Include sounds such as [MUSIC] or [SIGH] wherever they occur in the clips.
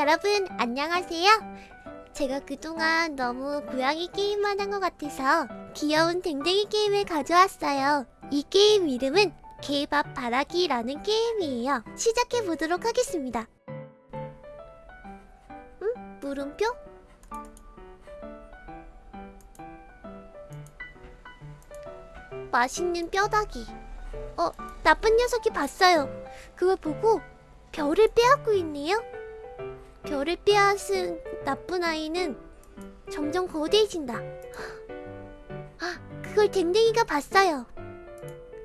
여러분 안녕하세요. 제가 그동안 너무 고양이 게임만 한 것 같아서 귀여운 댕댕이 게임을 가져왔어요. 이 게임 이름은 개밥 바라기라는 게임이에요. 시작해 보도록 하겠습니다. 응? 물음표? 맛있는 뼈다귀. 어, 나쁜 녀석이 봤어요. 그걸 보고 별을 빼앗고 있네요. 별을 빼앗은 나쁜 아이는 점점 거대해진다. 아, 그걸 댕댕이가 봤어요.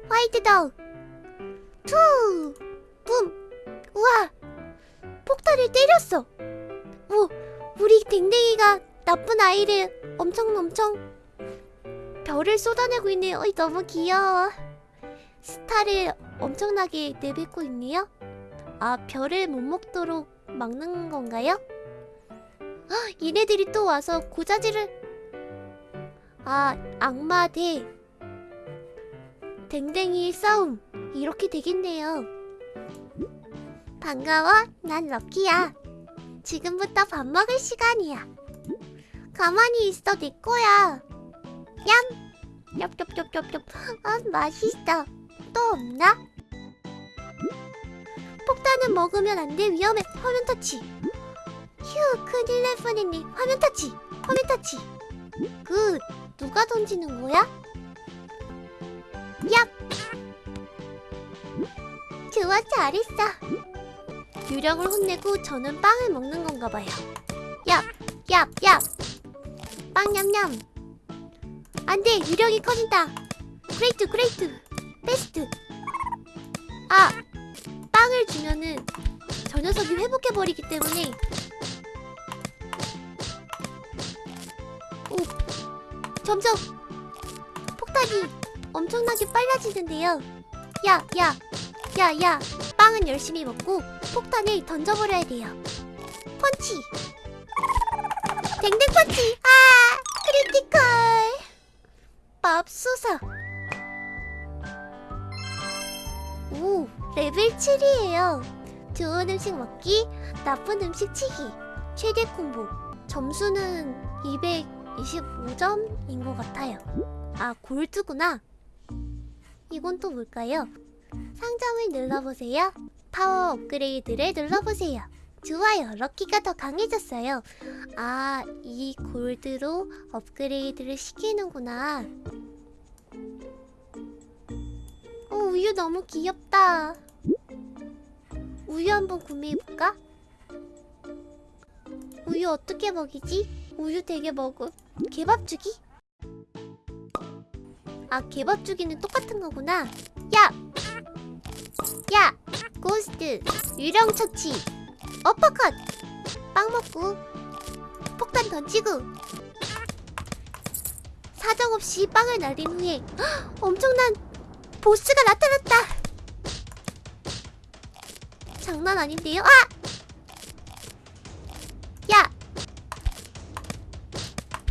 White duck. Two! Boom! 우와! 폭탄을 때렸어. 오, 우리 댕댕이가 나쁜 아이를 엄청 엄청 별을 쏟아내고 있네요. 어이, 너무 귀여워. 스타를 엄청나게 내뱉고 있네요. 아, 별을 못 먹도록 막는 건가요? 헉, 얘네들이 또 와서 고자질을 아, 악마 대 댕댕이의 싸움 이렇게 되겠네요. 반가워, 난 럭키야. 지금부터 밥 먹을 시간이야. 가만히 있어, 내 거야. 얌! 엽엽엽엽엽. 아, 맛있어. 또 없나? 폭탄은 먹으면 안 돼. 위험해. 화면 터치. 휴, 큰일 날 뻔했네. 화면 터치. 화면 터치. Good. 누가 던지는 거야? 얍! 좋아, 잘했어. 유령을 혼내고 저는 빵을 먹는 건가 봐요. 얍! 얍! 얍! 빵 냠냠. 안 돼! 유령이 커진다. Great, great. Best. 아! 빵을 주면은 저 녀석이 회복해버리기 때문에 오! 점점 폭탄이 엄청나게 빨라지는데요 야! 야! 야! 야! 빵은 열심히 먹고 폭탄을 던져버려야 돼요 펀치! 댕댕 펀치! 아! Critical! 맙소사 오! 레벨 7이에요. 좋은 음식 먹기, 나쁜 음식 치기. 최대 콤보. 점수는 225점인 것 같아요. 아, gold구나. 이건 또 뭘까요? 상점을 눌러보세요. 파워 업그레이드를 눌러보세요. 좋아요. 럭키가 더 강해졌어요. 아, 이 골드로 업그레이드를 시키는구나. 우유 너무 귀엽다. 우유 한번 구매해볼까? 우유 어떻게 먹이지? 우유 되게 먹어. 개밥 주기? 아, 개밥 주기는 똑같은 거구나. 야! 야! Ghost! 유령 처치! 어퍼컷! 빵 먹고 폭탄 던지고 사정없이 빵을 날린 후에 헉, 엄청난 보스가 나타났다! 장난 아닌데요? 아! 야!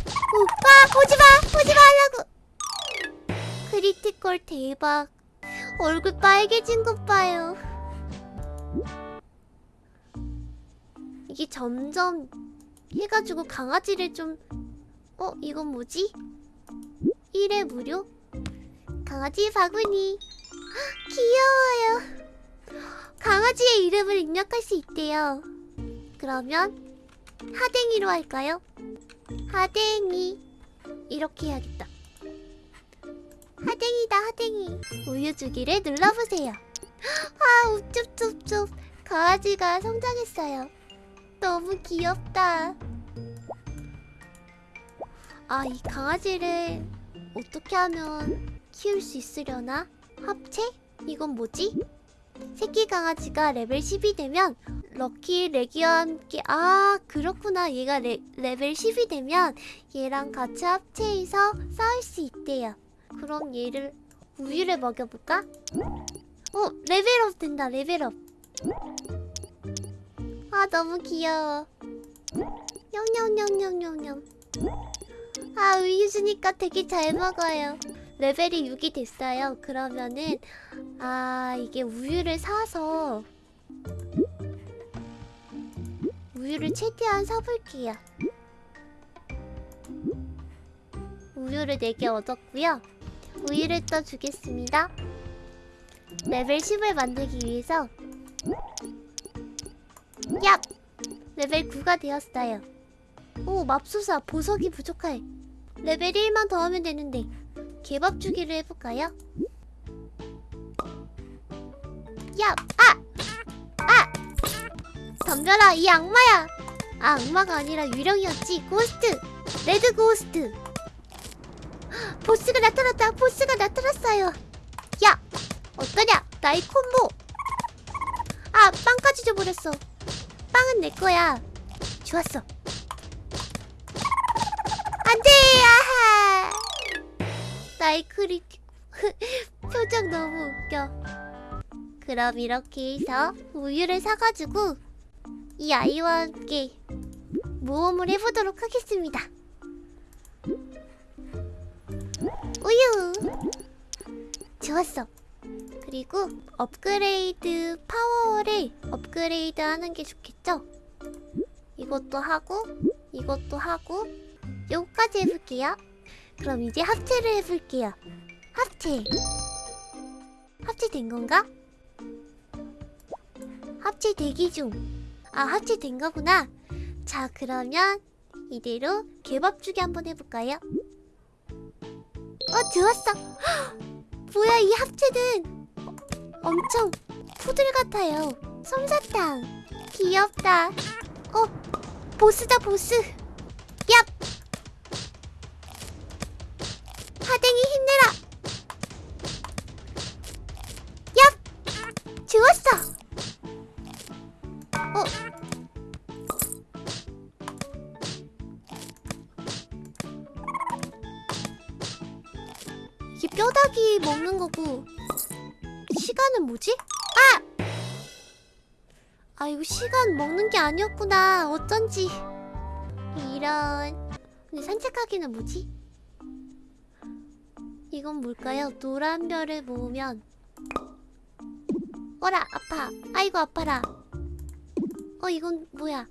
오, 아! 오지마! 오지마 하려고! Critical 대박. 얼굴 빨개진 것 봐요. 이게 점점 해가지고 강아지를 좀... 어? 이건 뭐지? 1회 무료? 강아지 바구니. 귀여워요. 강아지의 이름을 입력할 수 있대요. 그러면 하댕이로 할까요? 하댕이. 이렇게 해야겠다. 하댕이다 하댕이. 우유 주기를 눌러보세요. 아 우쭈쭈쭈. 강아지가 성장했어요. 너무 귀엽다. 아 이 강아지를 어떻게 하면 키울 수 있으려나? 합체? 이건 뭐지? 새끼 강아지가 레벨 10이 되면 럭키 레기와 함께 아 그렇구나 얘가 레, 레벨 10이 되면 얘랑 같이 합체해서 싸울 수 있대요 그럼 얘를 우유를 먹여볼까? 어 레벨업 된다 레벨업 아 너무 귀여워 냠냠냠냠냠냠 아 우유 주니까 되게 잘 먹어요 레벨이 6이 됐어요 그러면은 아 이게 우유를 사서 우유를 최대한 사볼게요. 우유를 4개 얻었고요. 우유를 떠주겠습니다. 레벨 10을 만들기 위해서 얍! 레벨 9가 되었어요. 오 맙소사 보석이 부족해. 레벨 1만 더 하면 되는데 개밥 주기를 해볼까요? 야! 아! 아! 덤벼라 이 악마야! 아 악마가 아니라 유령이었지 ghost! Red ghost! 보스가 나타났다 보스가 나타났어요 야! 어떠냐 나의 콤보 아 빵까지 줘버렸어 빵은 내 거야 좋았어 안돼 아하 나의 크리티 [LAUGHS] 표정 너무 웃겨. 그럼 이렇게 해서 우유를 사가지고 이 아이와 함께 모험을 해보도록 하겠습니다. 우유! 좋았어. 그리고 업그레이드 파워를 업그레이드 하는 게 좋겠죠? 이것도 하고 이것도 하고 요거까지 해볼게요 그럼 이제 합체를 해볼게요 합체 합체된 건가? 합체 대기 중. 아, 합체된 거구나. 자, 그러면 이대로 개밥주기 한번 해볼까요? 어, 좋았어. 헉! [GASPS] 뭐야, 이 합체는 엄청 푸들 같아요. 솜사탕. 귀엽다. 어, 보스다, 보스. 하댕이 힘내라. 얍! 좋았어. 어? 이게 뼈다귀 먹는 거고 시간은 뭐지? 아! 아 이거 시간 먹는 게 아니었구나 어쩐지 이런 근데 산책하기는 뭐지? 이건 뭘까요? 노란 별을 모으면 어라 아파 아이고 아파라 어 이건 뭐야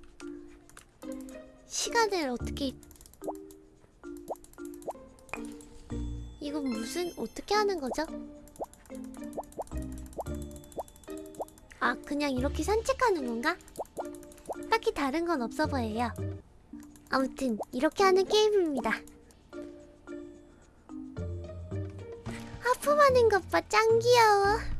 시간을 어떻게 이건 무슨 어떻게 하는 거죠? 아 그냥 이렇게 산책하는 건가? 딱히 다른 건 없어 보여요 아무튼 이렇게 하는 게임입니다 하는 것 봐. 짱 귀여워